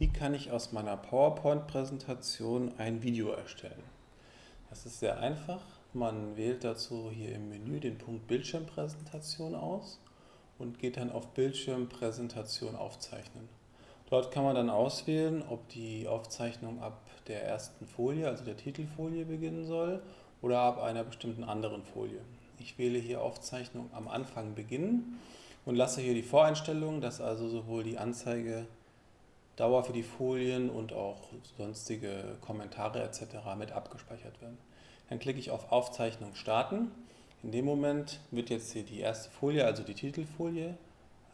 Wie kann ich aus meiner PowerPoint-Präsentation ein Video erstellen? Das ist sehr einfach. Man wählt dazu hier im Menü den Punkt Bildschirmpräsentation aus und geht dann auf Bildschirmpräsentation aufzeichnen. Dort kann man dann auswählen, ob die Aufzeichnung ab der ersten Folie, also der Titelfolie, beginnen soll oder ab einer bestimmten anderen Folie. Ich wähle hier Aufzeichnung am Anfang beginnen und lasse hier die Voreinstellungen, dass also sowohl die Anzeige Dauer für die Folien und auch sonstige Kommentare etc. mit abgespeichert werden. Dann klicke ich auf Aufzeichnung starten. In dem Moment wird jetzt hier die erste Folie, also die Titelfolie,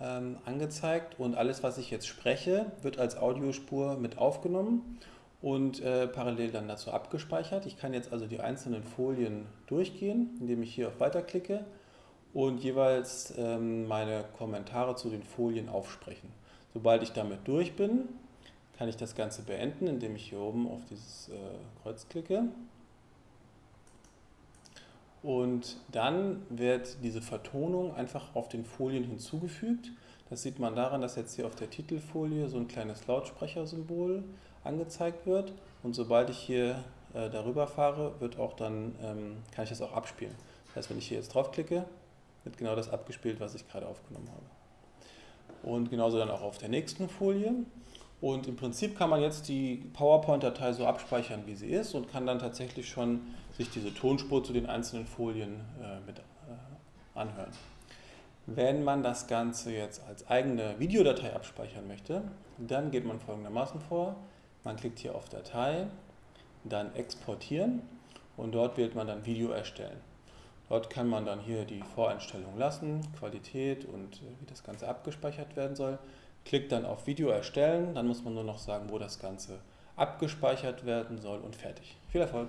ähm, angezeigt und alles, was ich jetzt spreche, wird als Audiospur mit aufgenommen und äh, parallel dann dazu abgespeichert. Ich kann jetzt also die einzelnen Folien durchgehen, indem ich hier auf Weiter klicke und jeweils ähm, meine Kommentare zu den Folien aufsprechen. Sobald ich damit durch bin, kann ich das Ganze beenden, indem ich hier oben auf dieses äh, Kreuz klicke. Und dann wird diese Vertonung einfach auf den Folien hinzugefügt. Das sieht man daran, dass jetzt hier auf der Titelfolie so ein kleines Lautsprechersymbol angezeigt wird. Und sobald ich hier äh, darüber fahre, wird auch dann, ähm, kann ich das auch abspielen. Das heißt, wenn ich hier jetzt draufklicke, wird genau das abgespielt, was ich gerade aufgenommen habe und genauso dann auch auf der nächsten Folie. Und im Prinzip kann man jetzt die PowerPoint-Datei so abspeichern, wie sie ist und kann dann tatsächlich schon sich diese Tonspur zu den einzelnen Folien äh, mit äh, anhören. Wenn man das Ganze jetzt als eigene Videodatei abspeichern möchte, dann geht man folgendermaßen vor. Man klickt hier auf Datei, dann Exportieren und dort wählt man dann Video erstellen. Dort kann man dann hier die Voreinstellungen lassen, Qualität und äh, wie das Ganze abgespeichert werden soll. Klickt dann auf Video erstellen, dann muss man nur noch sagen, wo das Ganze abgespeichert werden soll und fertig. Viel Erfolg!